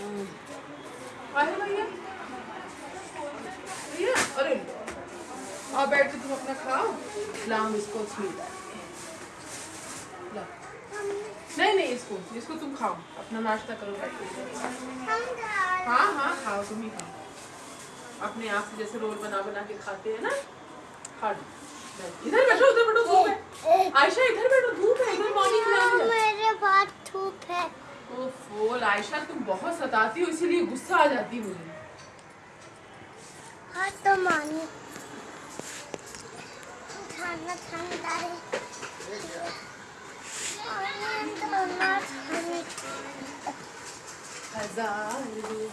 आए भैया? भैया अरे आओ बैठ के तुम अपना खाओ। लाओ इसको नहीं नहीं इसको इसको तुम खाओ। अपना नाश्ता करो। बैठ के हाँ हाँ खाओ तुम ही खाओ। अपने आप से जैसे रोल बना बना के खाते हैं ना? खा लो। इधर बैठो उधर बैठो धूप है। आयशा इधर बैठो धूप है। इधर मॉर्निंग ओफो आयशा तुम बहुत सताती हो इसीलिए गुस्सा आ जाती है मुझे। हाँ तो मानी खाना ठंडा है। खाना। हज़ार।